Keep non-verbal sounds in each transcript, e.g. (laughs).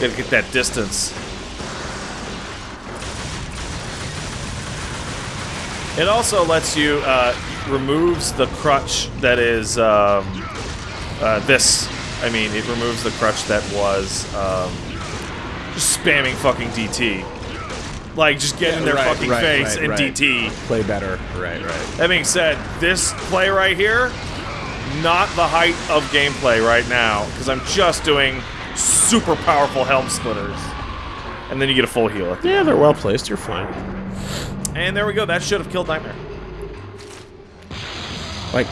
Gotta get that distance. It also lets you, uh, removes the crutch that is, um, uh, this. I mean, it removes the crutch that was, um, just spamming fucking DT. Like, just get in their right, fucking right, face right, and. DT. Play better. Right, right. That being said, this play right here, not the height of gameplay right now, because I'm just doing super powerful helm splitters. And then you get a full heal. at the Yeah, they're well placed. You're fine. And there we go. That should have killed Nightmare. Like,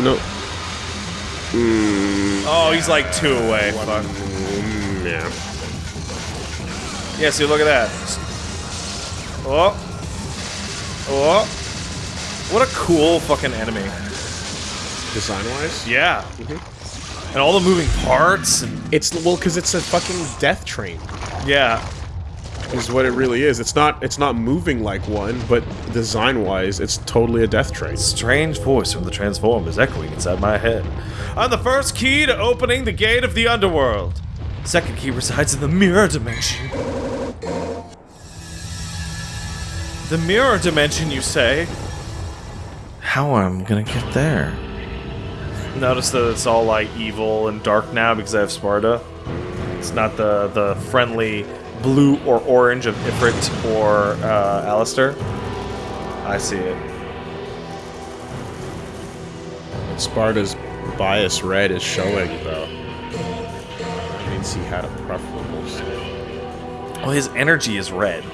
no. Hmm. Oh, he's like two away. Fuck. Mm, yeah. Yeah, see, look at that. Oh. Oh. What a cool fucking enemy. Design wise, Yeah. And all the moving parts and it's well because it's a fucking death train. yeah. Is what it really is. It's not. It's not moving like one, but design wise, it's totally a death train. Strange voice from the transform is echoing inside my head. I'm the first key to opening the gate of the underworld. Second key resides in the mirror dimension. The mirror dimension, you say? How am I gonna get there? Notice that it's all like evil and dark now because I have Sparda. It's not the the friendly blue or orange of Ifrit or uh, Alastor. I see it. Sparda's bias red is showing though. Means he had preferable. Well, his energy is red.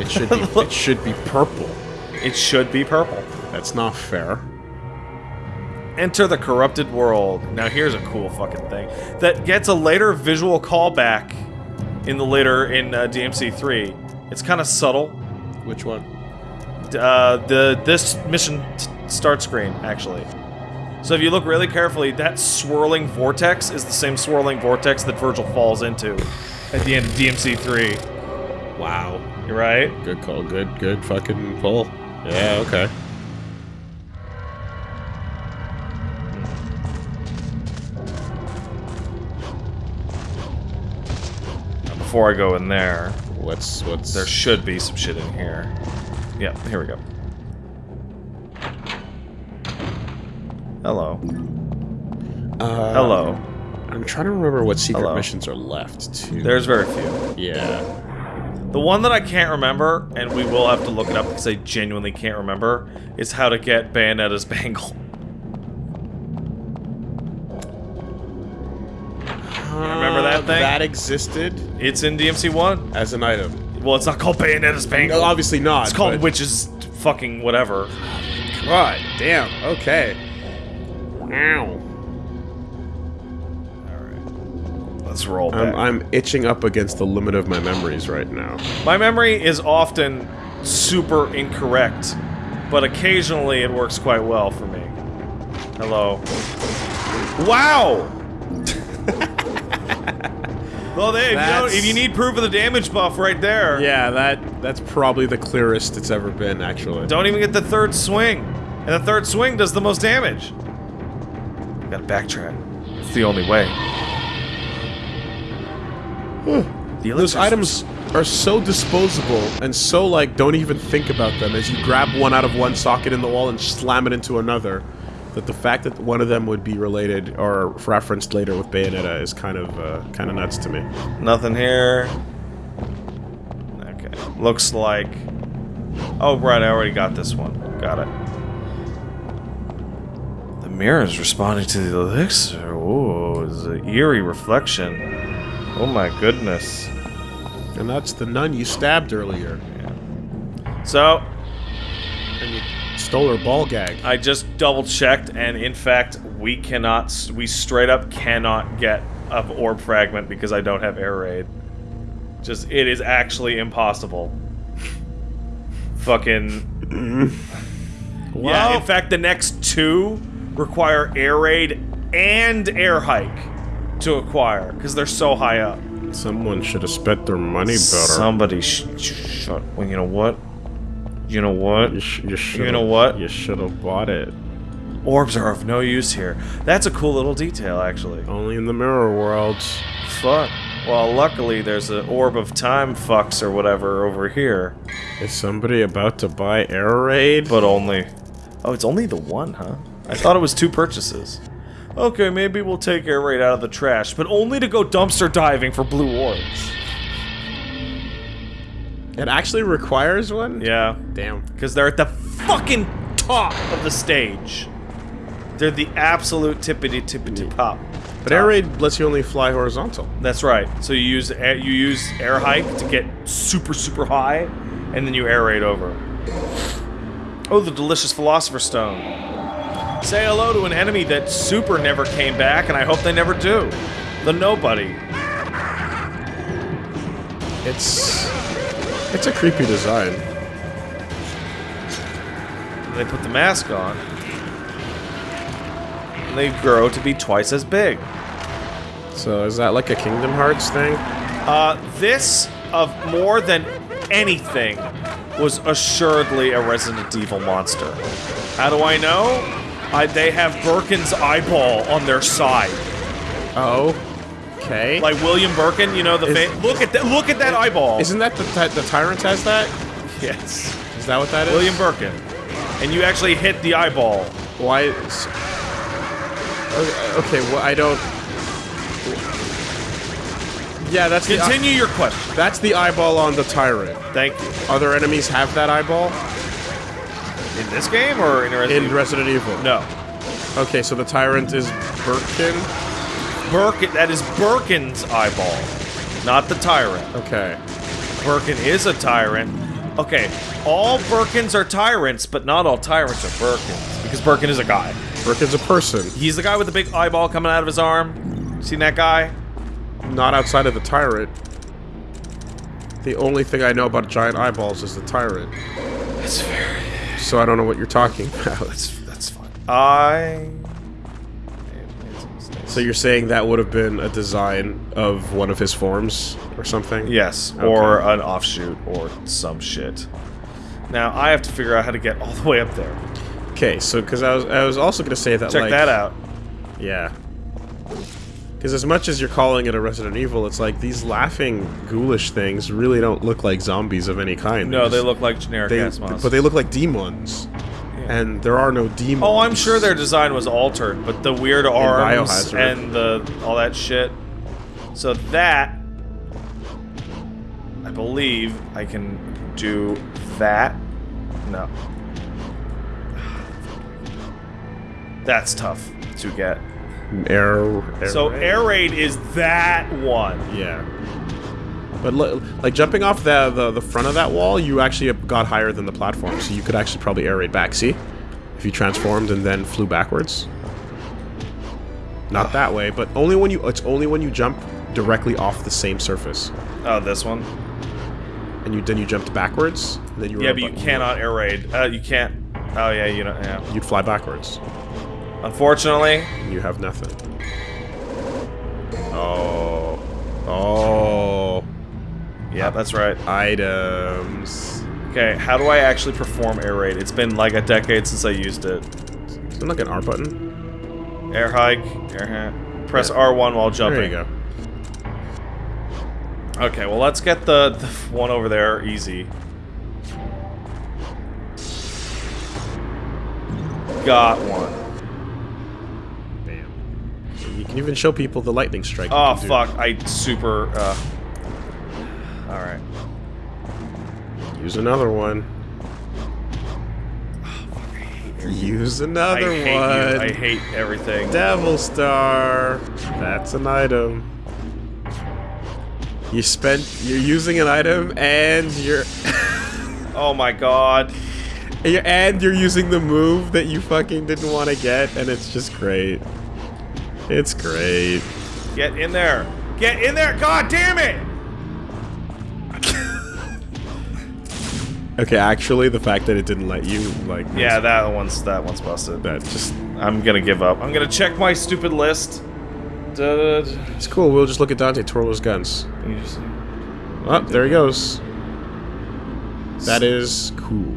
It should be. (laughs) it should be purple. It should be purple. That's not fair. Enter the corrupted world. Now here's a cool fucking thing that gets a later visual callback in the later in uh, DMC three. It's kind of subtle. Which one? Uh, the this mission t- start screen actually. So if you look really carefully, that swirling vortex is the same swirling vortex that Vergil falls into at the end of DMC three. Wow. You're right. Good call. Good. Good fucking pull. Yeah. Okay. Before I go in there, What's what's There should be some shit in here. Yeah, here we go. Hello. Uh, Hello. I'm trying to remember what secret Hello. missions are left. Too. There's very few. yeah. The one that I can't remember, and we will have to look it up because I genuinely can't remember, is how to get Bayonetta's (laughs) bangle. remember that Uh, thing? That existed It's in DMC 1. as an item. Well, it's not called Bayonetta's bangle. No, obviously not. it's called Witch's fucking whatever. God damn. Okay. Wow. Let's roll um, back. I'm, I'm itching up against the limit of my memories right now. My memory is often super incorrect, but occasionally it works quite well for me. Hello. Wow! (laughs) well, there, if you, if you need proof of the damage buff right there, Yeah, that that's probably the clearest it's ever been, actually. don't even get the third swing. And the third swing does the most damage. Gotta backtrack. It's the only way. the Those items are so disposable and so like don't even think about them as you grab one out of one socket in the wall and slam it into another. That the fact that one of them would be related or referenced later with Bayonetta is kind of uh, kind of nuts to me. Nothing here. Okay. Looks like... Oh, right, I already got this one. Got it. The mirror is responding to the elixir. Ooh, it's an eerie reflection. Oh my goodness. And that's the nun you stabbed earlier, So, and you stole her ball gag. I just double checked, and in fact, we cannot, we straight up cannot get an orb fragment because I don't have air raid. Just, it is actually impossible. Fucking. (laughs) Yeah, Well- in fact, the next two require air raid and air hike to acquire because they're so high up. Someone should have spent their money better. Somebody sh shut. Well, you know what? You know what? you, sh- you, should know what? You should have bought it. Orbs are of no use here. That's a cool little detail, actually. Only in the mirror worlds. Fuck. Well, luckily there's an orb of time fucks or whatever over here, Is somebody about to buy air raid? but only. Oh, it's only the one, huh? I thought it was two purchases. Okay, maybe we'll take air raid out of the trash, but only to go dumpster diving for blue orbs. it actually requires one. Yeah, Damn. because they're at the fucking top of the stage. They're the absolute tippity tippity pop. But air raid lets you only fly horizontal. That's right. So you use air, you use air hike to get super super high, and then you air raid over. Oh, the delicious philosopher stone. Say hello to an enemy that super never came back, and I hope they never do. The nobody. It's it's a creepy design. They put the mask on. And they grow to be twice as big. So is that like a Kingdom Hearts thing? Uh, this, of more than anything, was assuredly a Resident Evil monster. How do I know? I, they have Birkin's eyeball on their side. Oh. Okay. Like William Birkin, you know the Is- look at that look at that eyeball. Isn't that the ty- the tyrant has that? yes. Is that what that is? William Birkin. And you actually hit the eyeball. Why? is- Okay, okay, well I don't. Yeah, that's the Continue your question. that's the eyeball on the tyrant. Thank you. Other enemies have that eyeball In this game or in Resident in Evil? Resident Evil. No. Okay, so the tyrant is Birkin. Birkin that is Birkin's eyeball. Not the tyrant. Okay. Birkin is a tyrant. Okay, all Birkins are tyrants, but not all tyrants are Birkins. Because Birkin is a guy. Birkin's a person, He's the guy with the big eyeball coming out of his arm. Seen that guy? not outside of the tyrant. The only thing I know about giant eyeballs is the tyrant, That's fair. So I don't know what you're talking (laughs) about. That's that's fine. I. So you're saying that would have been a design of one of his forms or something? Yes, or an offshoot or some shit. Now I have to figure out how to get all the way up there. Okay, so because I was I was also gonna say that Check like that out. yeah. Because as much as you're calling it a Resident Evil, it's like these laughing ghoulish things really don't look like zombies of any kind. No, they look like generic they, ass monsters. but they look like demons, and there are no demons. Oh, I'm sure their design was altered, but the weird arms and the all that shit. So that I believe I can do that. No. (sighs) That's tough to get. Air. air So raid? air raid is that one. Yeah. But like jumping off the, the the front of that wall, you actually got higher than the platform, so you could actually probably air raid back. See, if you transformed and then flew backwards. Not that way, but only when you. It's only when you jump directly off the same surface, Oh, this one. and you then you jumped backwards. Then you were Yeah, but you cannot air raid. Uh, you can't. Oh yeah, you know. Yeah. You'd fly backwards. Unfortunately, you have nothing. Oh. Oh. yeah, that's right. Items. Okay, how do I actually perform air raid? It's been like a decade since I used it. Is there like an R button? Air hike, air hat. Press Yeah. R1 while jumping. There you go. Okay, well let's get the, the one over there easy. Got one. Can even show people the lightning strike. Oh fuck, I super uh Alright. Use another one. Use I another hate one. I hate everything. Devil Star. That's an item. You spent. You're using an item, and you're, (laughs) Oh my god. and you're using the move that you fucking didn't want to get, and it's just great. It's great. Get in there. Get in there. God damn it. Okay, actually, the fact that it didn't let you like. Yeah, that one's that one's busted. That just I'm gonna give up. I'm gonna check my stupid list. Da- It's cool. We'll just look at Dante twirl his guns. just- Oh, there he goes. That is cool.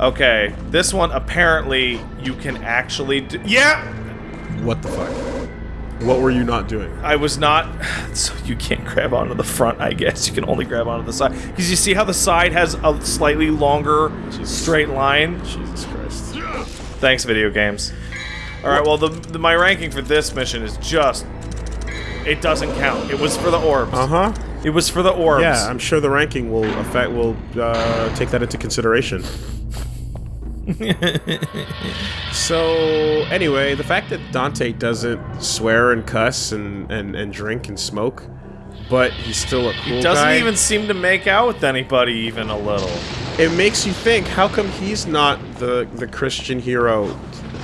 Okay, this one apparently you can actually. Do- yeah, What the fuck? What were you not doing? I was not. (sighs) So you can't grab onto the front, I guess. You can only grab onto the side because you see how the side has a slightly longer straight line. Jesus Christ. Thanks, video games. All right, well, the, the my ranking for this mission is just. It doesn't count. It was for the orbs. Uh huh. It was for the orbs. Yeah, I'm sure the ranking will affect will uh, take that into consideration. So anyway, the fact that Dante doesn't swear and cuss and, and, and drink and smoke, but he's still a cool Doesn't guy. even seem to make out with anybody even a little. It makes you think: How come he's not the the Christian hero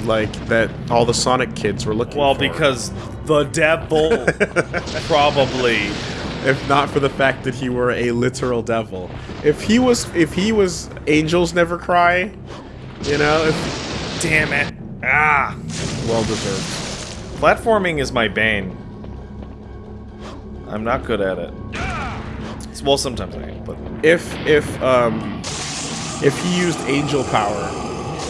like that all the Sonic kids were looking Well, for? because the devil (laughs) probably. if not for the fact that he were a literal devil. If he was, if he was, angels never cry. You know, if, Damn it. Ah. well deserved. Platforming is my bane. I'm not good at it. It's- Well, sometimes I am, but If if um if he used angel power,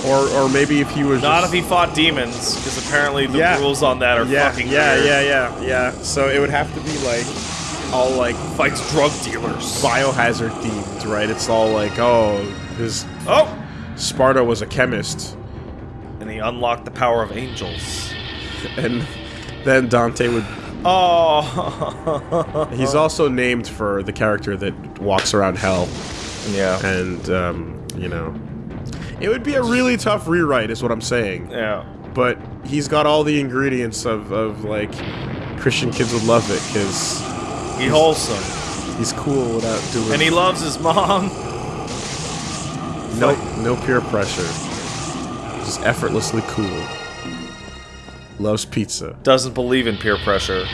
or or maybe if he was not just, if he fought demons, because apparently the Yeah. rules on that are yeah fucking yeah weird. yeah yeah yeah. So it would have to be like all like Fights drug dealers. biohazard themed, right? It's all like oh his Oh! Sparda was a chemist, And he unlocked the power of angels. and then Dante would. Oh. (laughs) He's also named for the character that walks around hell. yeah. and um, you know, it would be a really tough rewrite, is what I'm saying. Yeah. But he's got all the ingredients of, of like Christian kids would love it because He's wholesome. he's cool without doing And he loves his mom. (laughs) no no peer pressure, just effortlessly cool. Loves pizza. Doesn't believe in peer pressure.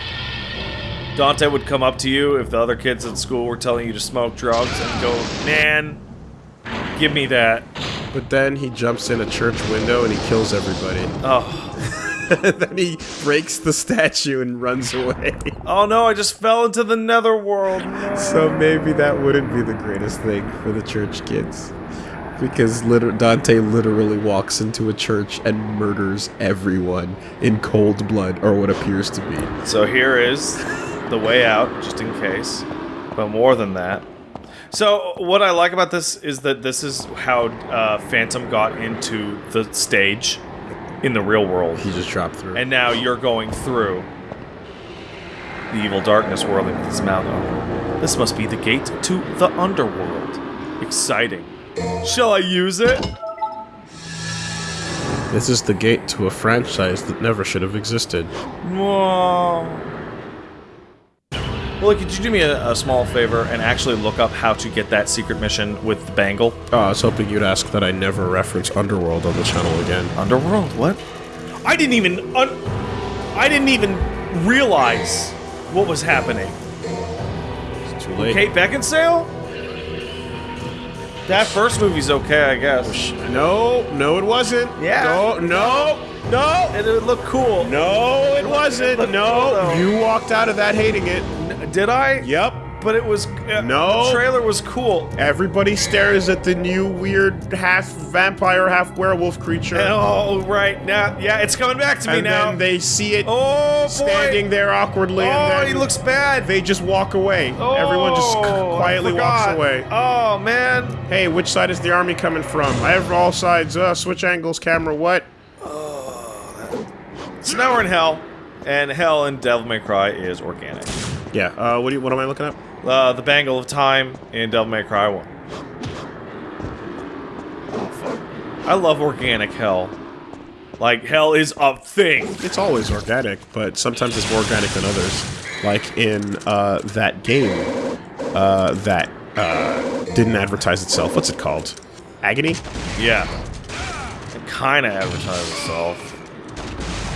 Dante would come up to you if the other kids at school were telling you to smoke drugs and go, man, give me that. But then he jumps in a church window and he kills everybody. Oh. (laughs) then he breaks the statue and runs away. Oh no, I just fell into the netherworld. No. So maybe that wouldn't be the greatest thing for the church kids. Because liter- Dante literally walks into a church and murders everyone in cold blood, or what appears to be. So here is the way out, just in case. But more than that. So what I like about this is that this is how uh, Phantom got into the stage in the real world, He just dropped through. and now you're going through the evil darkness whirling with his mouth open. This must be the gate to the underworld. Exciting. Shall I use it? this is the gate to a franchise that never should have existed. Whoa. Well, could you do me a, a small favor and actually look up how to get that secret mission with the bangle? Oh, I was hoping you'd ask that I never reference Underworld on the channel again. Underworld? What? I didn't even un- I didn't even realize what was happening. It's too late. Kate Beckinsale? That first movie's okay, I guess. No, no, it wasn't. Yeah. No, no, no, It, it looked cool. no, it wasn't. looked cool, No, though. you walked out of that hating it. N- Did I? Yep. But it was. Uh, No. The trailer was cool. Everybody stares at the new weird half vampire, half werewolf creature. Oh, right. Now, yeah, it's coming back to me now. and now. they see it oh, boy. standing there awkwardly, Oh, he looks bad. they just walk away. Everyone just Oh, quietly walks away. Oh man. Hey, which side is the army coming from? I have all sides. Uh, switch angles, camera. What? So now we're in hell, and hell in Devil May Cry is organic. Yeah. Uh, what do you? What am I looking at? Uh, the Bangle of Time in Devil May Cry 1. Oh, fuck. I love organic hell. Like, hell is a thing. It's always organic, but sometimes it's more organic than others. Like in uh, that game uh, that uh, didn't advertise itself. What's it called? Agony. Yeah. It kind of advertised itself.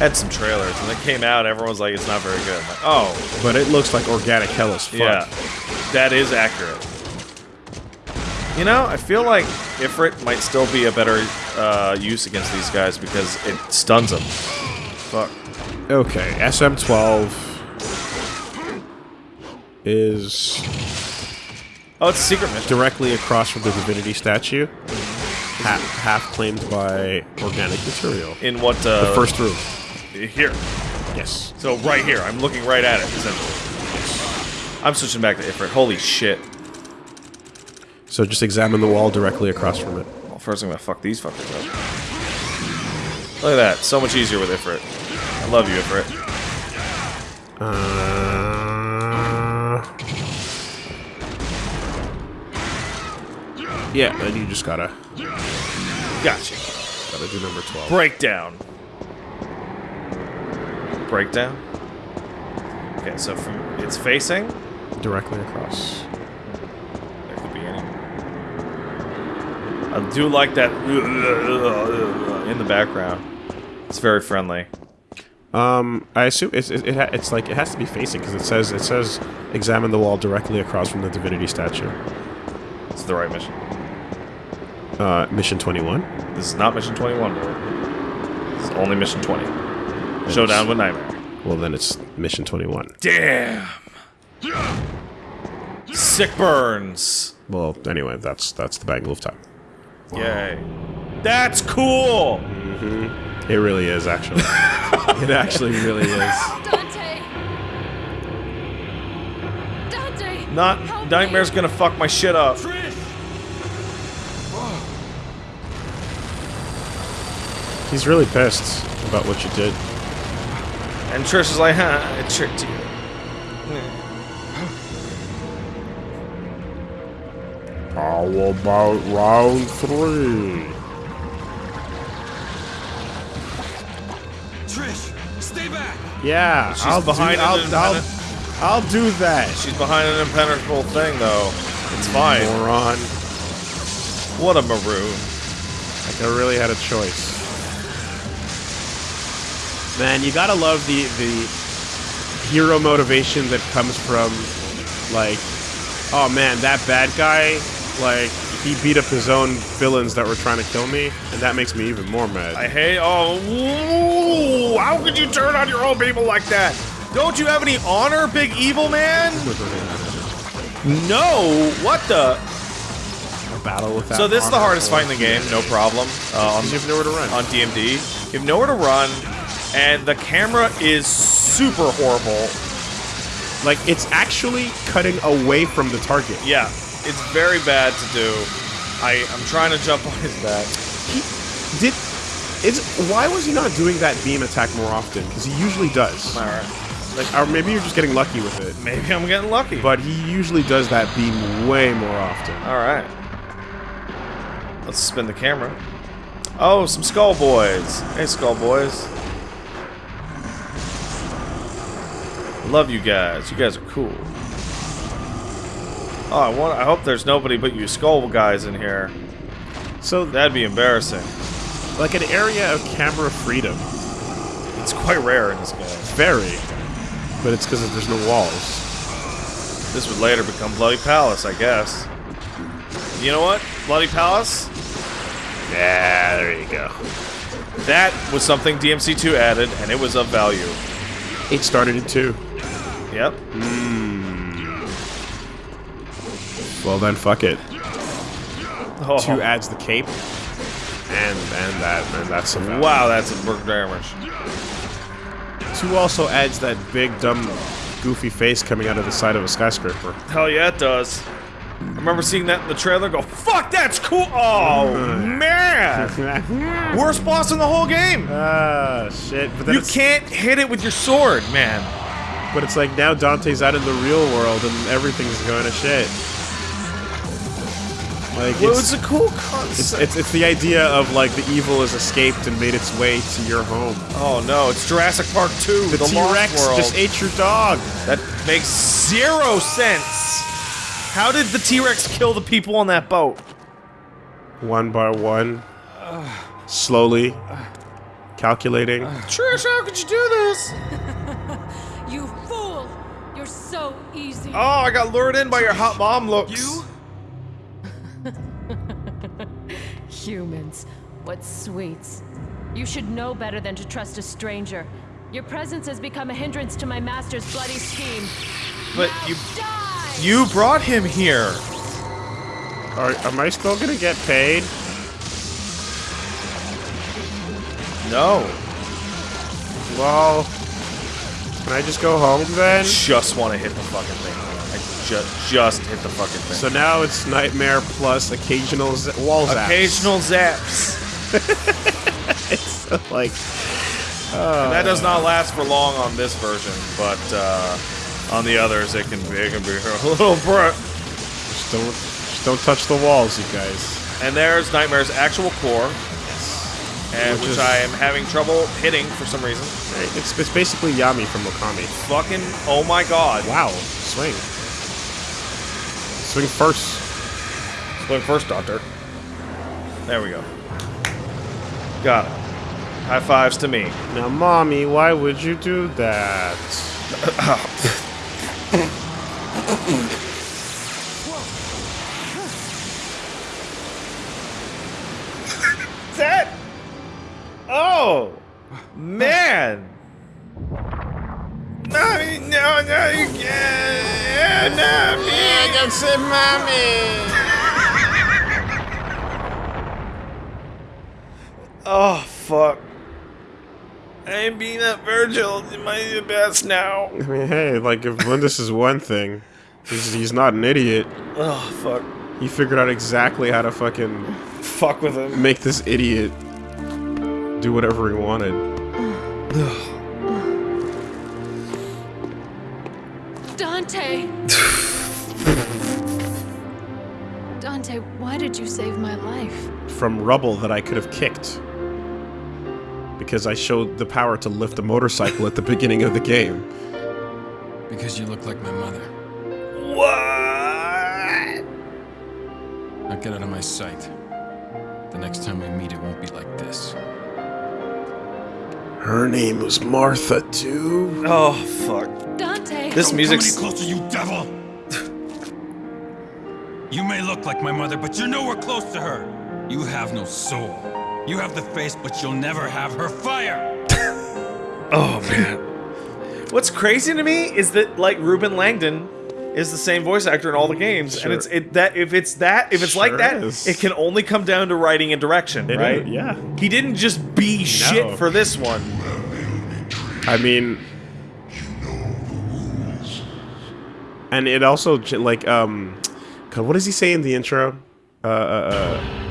Had some trailers, and it came out, everyone was like, it's not very good. Like, oh, But it looks like organic hell as fuck. Yeah, that is accurate. You know, I feel like Ifrit might still be a better uh, use against these guys because it stuns them. Fuck. Okay, SM12. is Oh, it's a secret mission. directly across from the divinity statue, half, half claimed by organic material. In what? Uh, The first room. Here. Yes. So right here, I'm looking right at it. Essentially. I'm switching back to Ifrit. Holy shit. So just examine the wall directly across from it. Well, first I'm gonna fuck these fuckers up. Look at that. So much easier with Ifrit. I love you, Ifrit. Uh, yeah, then you just gotta Gotcha. gotta do number twelve. Breakdown. Breakdown. Okay, so from it's facing. Directly across. There could be any. I do like that in the background. It's very friendly. Um, I assume it's it, it it's like it has to be facing because it says it says examine the wall directly across from the divinity statue. It's the right mission. Uh, mission twenty one. This is not mission 21, It's only mission 20. Showdown with Nightmare. Well, then it's mission twenty one. Damn. Sick burns. Well, anyway, that's that's the bangle of time. Yay. That's cool. Mm-hmm. It really is actually. (laughs) it actually really is. Dante! Dante! Not help Nightmare's me. gonna fuck my shit up. He's really pissed about what you did. And Trish is like, huh, I tricked you. How about round three? Trish, stay back! Yeah, She's I'll behind do, I'll, I'll, I'll do that. She's behind an impenetrable thing, though. It's fine. Moron. What a maroon. Like I really had a choice. Man, you gotta love the the hero motivation that comes from like, oh man, that bad guy, like he beat up his own villains that were trying to kill me, and that makes me even more mad. I hate. Oh, ooh, how could you turn on your own people like that? Don't you have any honor, big evil man? No. What the? battle with that. So this is the hardest fight in the game, no problem. Um, on, You have nowhere to run. on DMD, you have nowhere to run, and the camera is super horrible. Like it's actually cutting away from the target. Yeah, it's very bad to do. I I'm trying to jump on his back. He did. Is why was he not doing that beam attack more often? Because he usually does. All right, Like, or maybe you're just getting lucky with it. maybe I'm getting lucky. But he usually does that beam way more often. all right, let's spin the camera. Oh, some skull boys. Hey, skull boys. Love you guys. You guys are cool. Oh, I want. I hope there's nobody but you skull guys in here. So, That'd be embarrassing. like an area of camera freedom, It's quite rare in this game. very, but it's because there's no walls. This would later become Bloody Palace, I guess. You know what? Bloody Palace? Yeah, there you go. That was something DMC2 added, and it was of value. It started in two. Yep. Well then, fuck it. Two adds the cape, and and that and that's some wow, that's a big damage. Two also adds that big dumb, goofy face coming out of the side of a skyscraper. Hell yeah, it does. I remember seeing that in the trailer. Go, fuck, that's cool. Oh (laughs) man, (laughs) worst boss in the whole game. Ah, shit. But then You can't hit it with your sword, man. But it's like now Dante's out in the real world and everything's going to shit. Like Well, it's, it's a cool concept. it's it's the idea of like the evil has escaped and made its way to your home. oh no, it's Jurassic Park 2, The, the, T-Rex just ate your dog. That makes zero sense. How did the T-Rex kill the people on that boat? One by one, slowly, calculating. Trish, how could you do this? (laughs) You fool! You're so easy. Oh, I got lured in by your hot mom looks. You? (laughs) Humans. What sweets. You should know better than to trust a stranger. Your presence has become a hindrance to my master's bloody scheme. But Now you die! you brought him here. Are, am I still gonna get paid? No. Well, can I just go home then? Just want to hit the fucking thing. I just just hit the fucking thing. So now it's nightmare plus occasional z- wall zaps. Occasional zaps. (laughs) like that does not last for long on this version, but uh, on the others it can be it can be (laughs) a little br- just don't just don't touch the walls, you guys. And there's Nightmare's actual core, and Which which, is- I am having trouble hitting for some reason. It's, it's basically Yami from Okami. Fucking oh my god! Wow, swing. Swing first. Swing first, Doctor. There we go. Got it. High fives to me. Now, mommy, why would you do that? That. Oh, man. No, no, no, you can't. No, me. I can say mommy. oh, fuck. I ain't being that Virgil. Am I the best now? I mean, hey, like if Mundus is one thing, he's, he's not an idiot. Oh, fuck. He figured out exactly how to fucking Fuck with him. make this idiot do whatever he wanted. (sighs) (sighs) (sighs) Dante, why did you save my life? From rubble that I could have kicked. Because I showed the power to lift a motorcycle at the beginning of the game. Because you look like my mother. What? Now get out of my sight. The next time we meet, it won't be like this. Her name was Martha, too. Oh, fuck. Dante! This music's. closer, you devil! You may look like my mother, but you're nowhere close to her. You have no soul. You have the face, but you'll never have her fire. (laughs) Oh man. What's crazy to me is that like Reuben Langdon is the same voice actor in all the games, Sure. and it's it that if it's that if it's like Sure that, is. it can only come down to writing and direction, It right? is, yeah. He didn't just be shit for this one. I mean, and it also like um, God, what does he say in the intro? Uh, uh, uh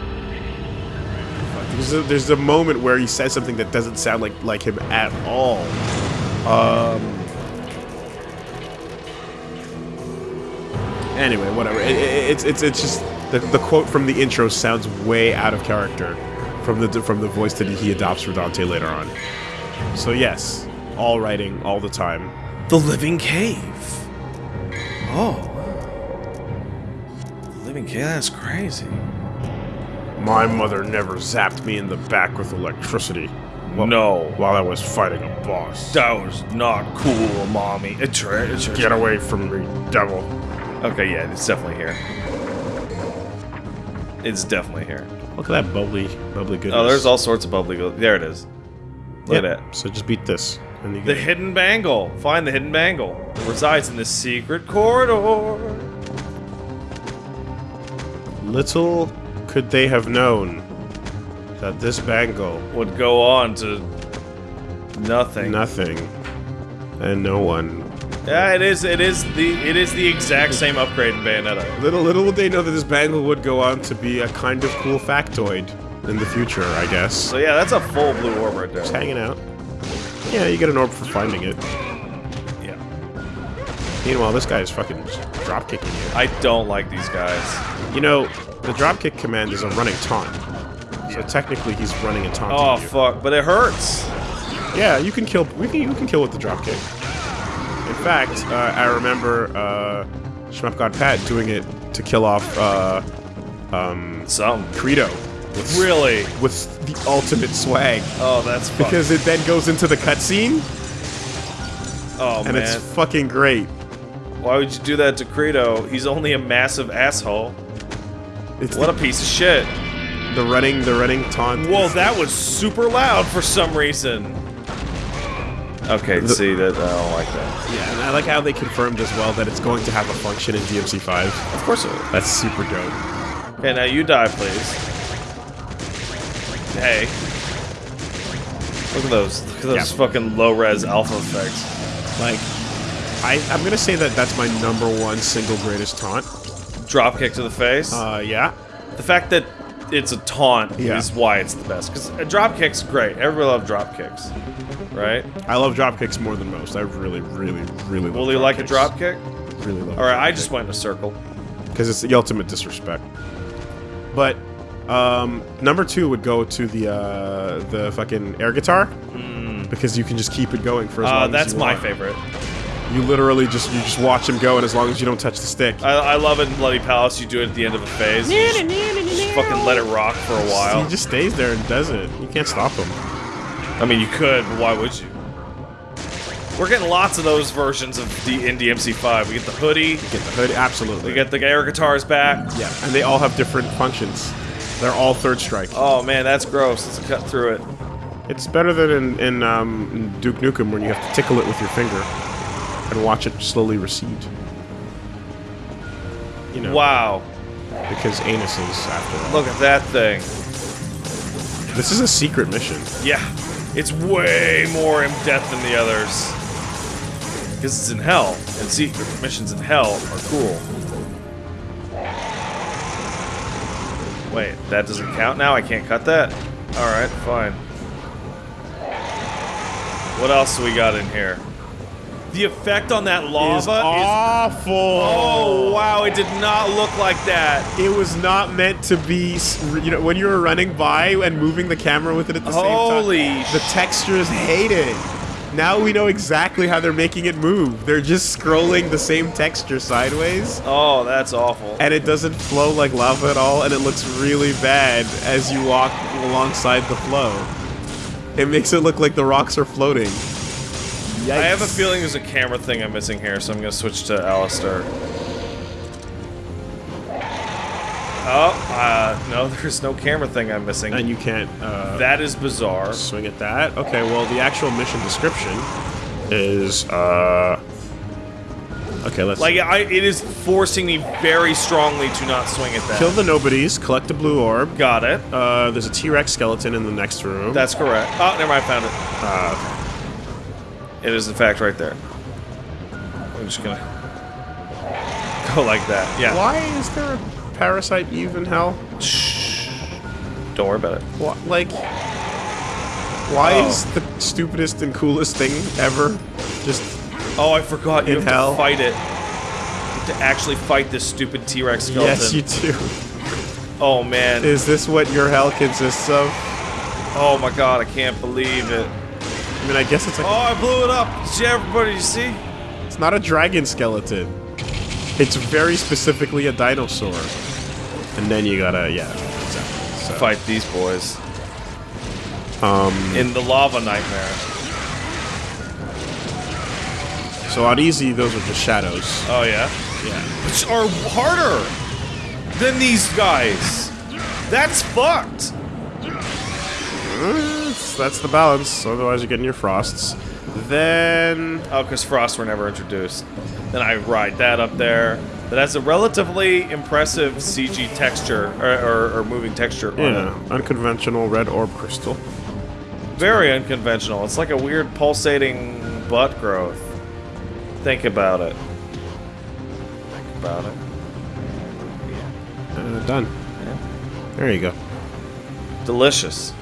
there's a, there's a moment where he says something that doesn't sound like like him at all. Um. Anyway, whatever. It, it, it's it's it's just the, the quote from the intro sounds way out of character from the from the voice that he adopts for Dante later on. So yes, all writing all the time. The Living Cave. Oh. The Living Cave. That's crazy. My mother never zapped me in the back with electricity. Wh- No. While I was fighting a boss. That was not cool, mommy. It's right. It's. Get away from me, devil. Okay, yeah, it's definitely here. It's definitely here. Look at that bubbly, bubbly goodness. Oh, there's all sorts of bubbly. Go- there it is. Look Yeah, at that. So just beat this, and you The get hidden bangle. Find the hidden bangle. It resides in this secret corridor. Little could they have known that this bangle, Would go on to nothing. nothing, and no one. Yeah, it is. It is the. It is the exact same upgrade in Bayonetta. Little little would they know that this bangle would go on to be a kind of cool factoid in the future, I guess. So yeah, that's a full blue orb right there. Just hanging out. Yeah, you get an orb for finding it. Yeah. Meanwhile, this guy is fucking drop kicking you. I don't like these guys. You know, the dropkick command is a running taunt. So technically, he's running and taunting Oh you. fuck! But it hurts. Yeah, you can kill. We can. You can kill with the dropkick. In fact, uh, I remember uh, Shmup God Pat doing it to kill off uh, um, Some. Credo with Really? with the ultimate swag Oh, that's because it then goes into the cutscene Oh and man. it's fucking great. Why would you do that to Credo? He's only a massive asshole. It's What a piece of shit. the running the running taunt. Whoa, that was super loud for some reason. Okay, see that I don't like that. Yeah, and I like how they confirmed as well that it's going to have a function in DMC5. Of course it will. That's super dope. Okay, now you die, please. Hey. Look at those. Look at those Yeah. fucking low-res alpha effects. Like, I, I'm gonna say that that's my number one single greatest taunt. Drop kick to the face. Uh, yeah. the fact that it's a taunt Yeah. is why it's the best. Because a drop kick's great. Everybody loves drop kicks, right? I love drop kicks more than most. I really, really, really love Will you like a drop kick? Really love All right, I just went in a circle. because it's the ultimate disrespect. But um, number two would go to the uh, the fucking air guitar because you can just keep it going for as Uh, long as you want. That's my favorite. You literally just you just watch him go, and as long as you don't touch the stick, I, I love it in Bloody Palace. You do it at the end of a phase. Just, just fucking let it rock for a while. he just stays there and does it. You can't stop him. I mean, you could, but why would you? We're getting lots of those versions of the in DMC5. We get the hoodie, We Get the hood, absolutely. we get the air guitars back. yeah, and they all have different functions. They're all third strike. Oh man, that's gross. Let's cut through it. It's better than in, in, um, in Duke Nukem when you have to tickle it with your finger and watch it slowly recede. You know, Wow, because anuses after all. look at that thing. This is a secret mission. Yeah, it's way more in depth than the others. Because it's in hell, and secret missions in hell are cool. Wait, that doesn't count now? I can't cut that? Alright, fine. What else do we got in here? The effect on that lava Is awful. Oh, wow, it did not look like that. It was not meant to be, you know, when you were running by and moving the camera with it at the Holy same time. The textures hate it. Now we know exactly how they're making it move. They're just scrolling the same texture sideways, Oh, that's awful. and it doesn't flow like lava at all, and it looks really bad as you walk alongside the flow. It makes it look like the rocks are floating. Yikes. I have a feeling there's a camera thing I'm missing here, so I'm gonna switch to Alastor. Oh, uh, no, (laughs) there's no camera thing I'm missing. And you can't uh, that is bizarre. swing at that. Okay, well, the actual mission description is, uh... Okay, let's... Like, I, it is forcing me very strongly to not swing at that. Kill the nobodies, collect the blue orb. Got it. Uh, there's a T-Rex skeleton in the next room. That's correct. Oh, never mind, I found it. uh, It is, in fact, right there. I'm just gonna go like that. Yeah. why is there a parasite Eve in hell? Shh. Don't worry about it. What? like, why Oh. is the stupidest and coolest thing ever just Oh, I forgot. You In have hell? to fight it. You have to actually fight this stupid T-Rex skeleton. yes, you do? Oh man. Is this what your hell consists of? Oh my god, I can't believe it. I mean, I guess it's like Oh, I blew it up. Did you everybody you see? it's not a dragon skeleton. It's very specifically a dinosaur. And then you gotta, yeah, exactly. So, Fight these boys um, in the lava nightmare. so on easy, those are just shadows. Oh yeah, Yeah. which are harder than these guys. That's fucked. That's, that's the balance. Otherwise, you're getting your frosts. Then Oh, because frost were never introduced. Then I ride that up there. That has a relatively impressive CG texture or, or, or moving texture yeah, unconventional red orb crystal. Very unconventional. It's like a weird pulsating butt growth. Think about it. Think about it. Uh, done. Yeah. There you go. Delicious.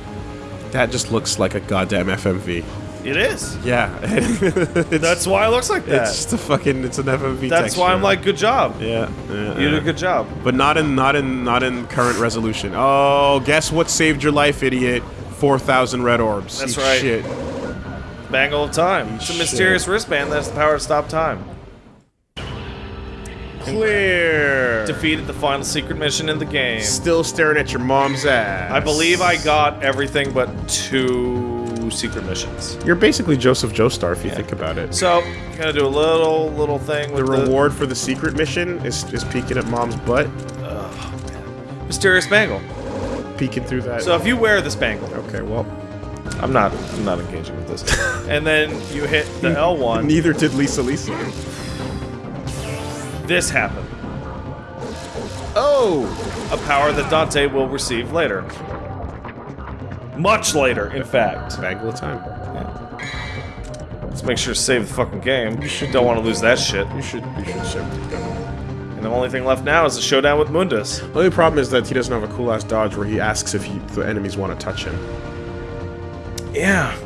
That just looks like a goddamn FMV. It is. Yeah. (laughs) That's why it looks like that. it's just a fucking it's an FMV. That's why I'm like, good job. Yeah, yeah, You did a good job. But not in not in not in current resolution. Oh, guess what saved your life, idiot? Four thousand red orbs. That's Eat right. Shit. Bangle of time. It's a Shit. mysterious wristband that has the power to stop time. Clear. Defeated the final secret mission in the game. Still staring at your mom's ass. I believe I got everything but two secret missions. You're basically Joseph Joestar if you think about it. So, gonna do a little little thing The with the, reward for the secret mission is, is peeking at mom's butt, mysterious bangle. peeking through that. So if you wear this bangle, okay, well, I'm not. I'm not engaging with this. (laughs) and then you hit the L1. Neither did Lisa Lisa. This happened. Oh! A power that Dante will receive later. Much later, in fact. Bangle of time. Let's make sure to save the fucking game. You should don't want to lose that shit. You should, you should ship. And the only thing left now is the showdown with Mundus. The only problem is that he doesn't have a cool ass dodge where he asks if he, the enemies want to touch him. Yeah,